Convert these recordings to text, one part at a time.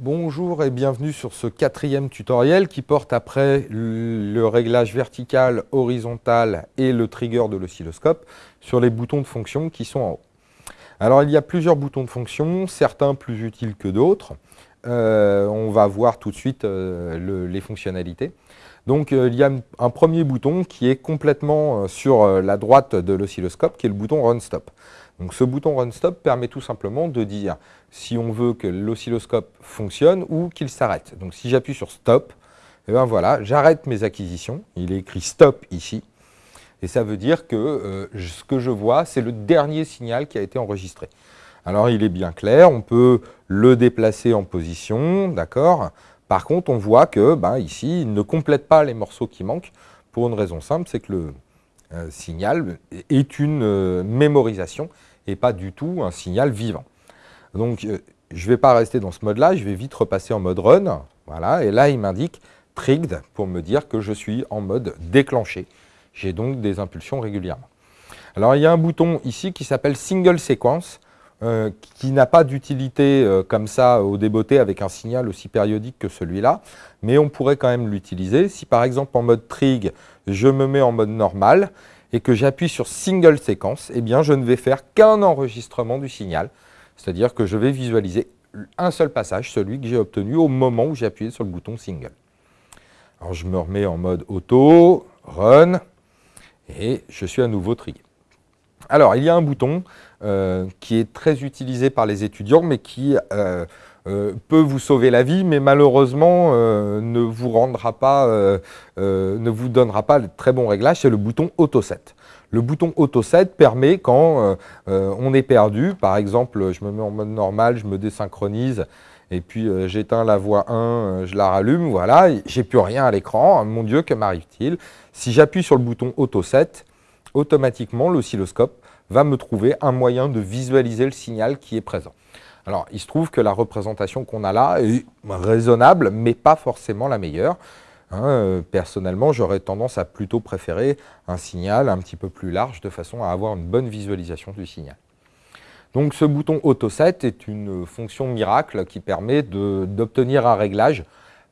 Bonjour et bienvenue sur ce quatrième tutoriel qui porte après le réglage vertical, horizontal et le trigger de l'oscilloscope sur les boutons de fonction qui sont en haut. Alors il y a plusieurs boutons de fonction, certains plus utiles que d'autres. Euh, on va voir tout de suite euh, les fonctionnalités. Donc euh, il y a un premier bouton qui est complètement sur la droite de l'oscilloscope qui est le bouton Run Stop. Donc ce bouton Run Stop permet tout simplement de dire si on veut que l'oscilloscope fonctionne ou qu'il s'arrête. Donc si j'appuie sur Stop, eh ben voilà, j'arrête mes acquisitions. Il est écrit Stop ici. Et ça veut dire que euh, ce que je vois, c'est le dernier signal qui a été enregistré. Alors il est bien clair, on peut le déplacer en position, d'accord? Par contre, on voit que ben, ici, il ne complète pas les morceaux qui manquent pour une raison simple, c'est que le euh, signal est une euh, mémorisation et pas du tout un signal vivant. Donc, euh, je ne vais pas rester dans ce mode-là, je vais vite repasser en mode run. Voilà, et là, il m'indique trigged pour me dire que je suis en mode déclenché. J'ai donc des impulsions régulièrement. Alors, il y a un bouton ici qui s'appelle Single Sequence, euh, qui n'a pas d'utilité euh, comme ça au débeauté avec un signal aussi périodique que celui-là, mais on pourrait quand même l'utiliser. Si par exemple en mode trig, je me mets en mode normal, et que j'appuie sur Single Séquence, eh bien je ne vais faire qu'un enregistrement du signal. C'est-à-dire que je vais visualiser un seul passage, celui que j'ai obtenu au moment où j'ai appuyé sur le bouton Single. Alors je me remets en mode auto, run, et je suis à nouveau trigué. Alors il y a un bouton euh, qui est très utilisé par les étudiants, mais qui euh, euh, peut vous sauver la vie, mais malheureusement ne vous rendra pas, ne vous donnera pas de très bons réglages, c'est le bouton Auto Set. Le bouton Auto Set permet quand on est perdu, par exemple je me mets en mode normal, je me désynchronise, et puis j'éteins la voix 1, je la rallume, voilà, j'ai plus rien à l'écran, mon Dieu, que m'arrive-t-il? Si j'appuie sur le bouton Auto Set, automatiquement l'oscilloscope va me trouver un moyen de visualiser le signal qui est présent. Alors, il se trouve que la représentation qu'on a là est raisonnable, mais pas forcément la meilleure. Hein. Euh, personnellement, j'aurais tendance à plutôt préférer un signal un petit peu plus large, de façon à avoir une bonne visualisation du signal. Donc ce bouton AutoSet est une fonction miracle qui permet d'obtenir un réglage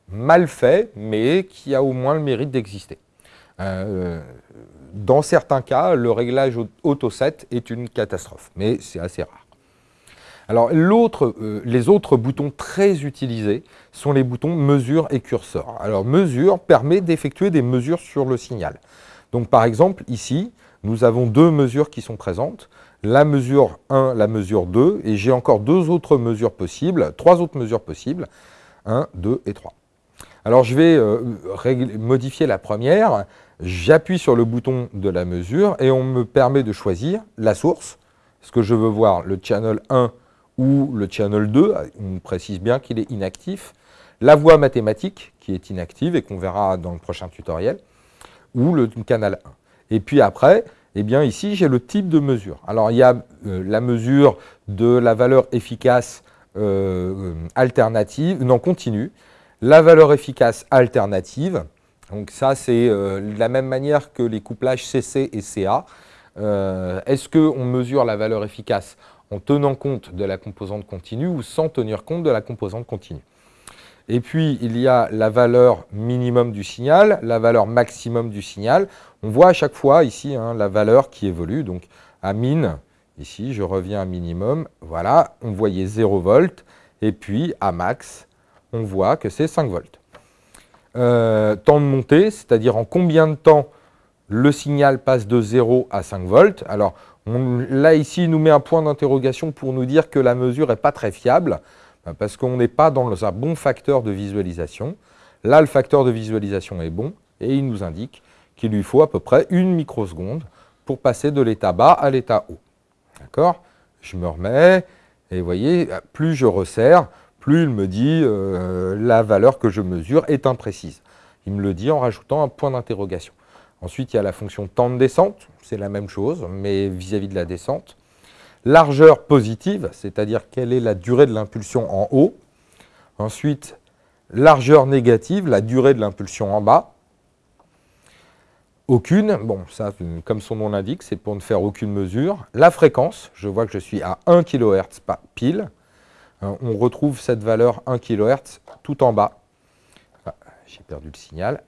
mal fait, mais qui a au moins le mérite d'exister. Euh, dans certains cas, le réglage AutoSet est une catastrophe, mais c'est assez rare. Alors euh, les autres boutons très utilisés sont les boutons mesure et curseur. Alors mesure permet d'effectuer des mesures sur le signal. Donc par exemple ici, nous avons deux mesures qui sont présentes, la mesure 1, la mesure 2, et j'ai encore deux autres mesures possibles, trois autres mesures possibles, 1, 2 et 3. Alors je vais euh, modifier la première, j'appuie sur le bouton de la mesure et on me permet de choisir la source, ce que je veux voir le channel 1 ou le channel 2, on précise bien qu'il est inactif, la voie mathématique qui est inactive et qu'on verra dans le prochain tutoriel, ou le canal 1. Et puis après, eh bien ici j'ai le type de mesure. Alors il y a euh, la mesure de la valeur efficace euh, alternative, non continue, la valeur efficace alternative, donc ça c'est euh, de la même manière que les couplages CC et CA. Est-ce qu'on mesure la valeur efficace en tenant compte de la composante continue ou sans tenir compte de la composante continue? Et puis, il y a la valeur minimum du signal, la valeur maximum du signal. On voit à chaque fois ici hein, la valeur qui évolue. Donc, à min, ici, je reviens à minimum. Voilà, on voyait 0 volts. Et puis, à max, on voit que c'est 5 volts. Euh, temps de montée, c'est-à-dire en combien de temps le signal passe de 0 à 5 volts. Alors, là, ici, il nous met un point d'interrogation pour nous dire que la mesure n'est pas très fiable, ben, parce qu'on n'est pas dans un bon facteur de visualisation. Là, le facteur de visualisation est bon, et il nous indique qu'il lui faut à peu près une microseconde pour passer de l'état bas à l'état haut. D'accord? Je me remets, et vous voyez, plus je resserre, plus il me dit euh, la valeur que je mesure est imprécise. Il me le dit en rajoutant un point d'interrogation. Ensuite, il y a la fonction temps de descente, c'est la même chose, mais vis-à-vis de la descente. Largeur positive, c'est-à-dire quelle est la durée de l'impulsion en haut. Ensuite, largeur négative, la durée de l'impulsion en bas. Aucune, bon, ça, comme son nom l'indique, c'est pour ne faire aucune mesure. La fréquence, je vois que je suis à 1 kHz pile. On retrouve cette valeur 1 kHz tout en bas. Ah, j'ai perdu le signal.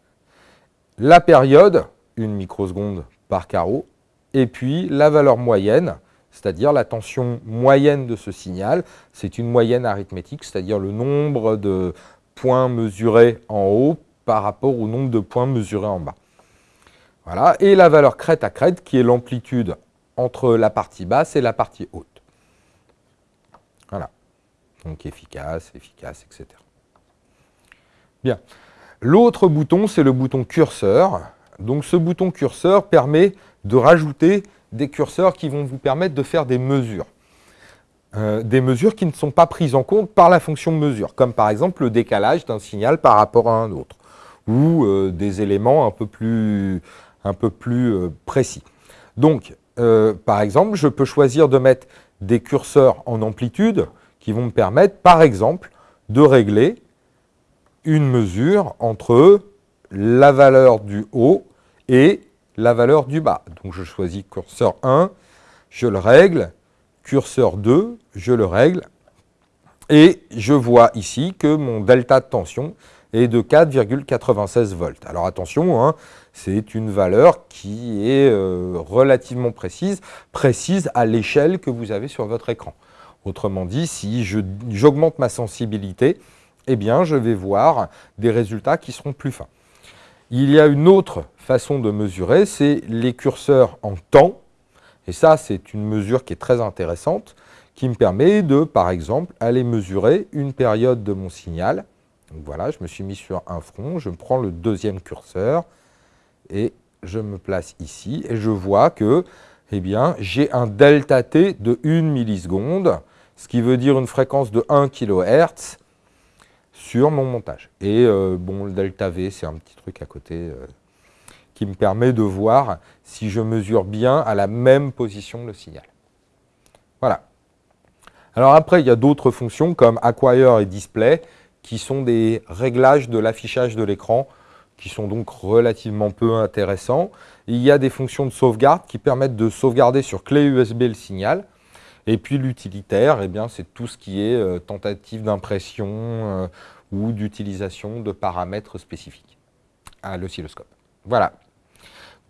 La période, une microseconde par carreau, et puis la valeur moyenne, c'est-à-dire la tension moyenne de ce signal. C'est une moyenne arithmétique, c'est-à-dire le nombre de points mesurés en haut par rapport au nombre de points mesurés en bas. Voilà. Et la valeur crête à crête, qui est l'amplitude entre la partie basse et la partie haute. Donc efficace, efficace, etc. Bien. L'autre bouton, c'est le bouton curseur. Donc ce bouton curseur permet de rajouter des curseurs qui vont vous permettre de faire des mesures. Euh, des mesures qui ne sont pas prises en compte par la fonction mesure, comme par exemple le décalage d'un signal par rapport à un autre, ou euh, des éléments un peu plus, un peu plus euh, précis. Donc, par exemple, je peux choisir de mettre des curseurs en amplitude qui vont me permettre, par exemple, de régler une mesure entre la valeur du haut et la valeur du bas. Donc je choisis curseur 1, je le règle, curseur 2, je le règle, et je vois ici que mon delta de tension est de 4,96 volts. Alors attention, hein, c'est une valeur qui est euh, relativement précise, précise à l'échelle que vous avez sur votre écran. Autrement dit, si j'augmente ma sensibilité, eh bien, je vais voir des résultats qui seront plus fins. Il y a une autre façon de mesurer, c'est les curseurs en temps. Et ça, c'est une mesure qui est très intéressante, qui me permet de, par exemple, aller mesurer une période de mon signal. Voilà, je me suis mis sur un front, je prends le deuxième curseur et je me place ici et je vois que eh j'ai un delta t de 1 milliseconde, ce qui veut dire une fréquence de 1 kHz sur mon montage. Et euh, bon, le delta V, c'est un petit truc à côté euh, qui me permet de voir si je mesure bien à la même position le signal. Voilà. Alors après, il y a d'autres fonctions comme Acquire et Display qui sont des réglages de l'affichage de l'écran qui sont donc relativement peu intéressants. Il y a des fonctions de sauvegarde qui permettent de sauvegarder sur clé USB le signal. Et puis l'utilitaire, eh c'est tout ce qui est euh, tentative d'impression euh, ou d'utilisation de paramètres spécifiques à l'oscilloscope. Voilà.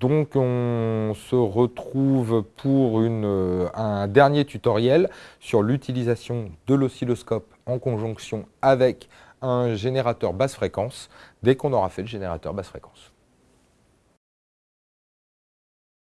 Donc on se retrouve pour euh, un dernier tutoriel sur l'utilisation de l'oscilloscope en conjonction avec un générateur basse fréquence dès qu'on aura fait le générateur basse fréquence.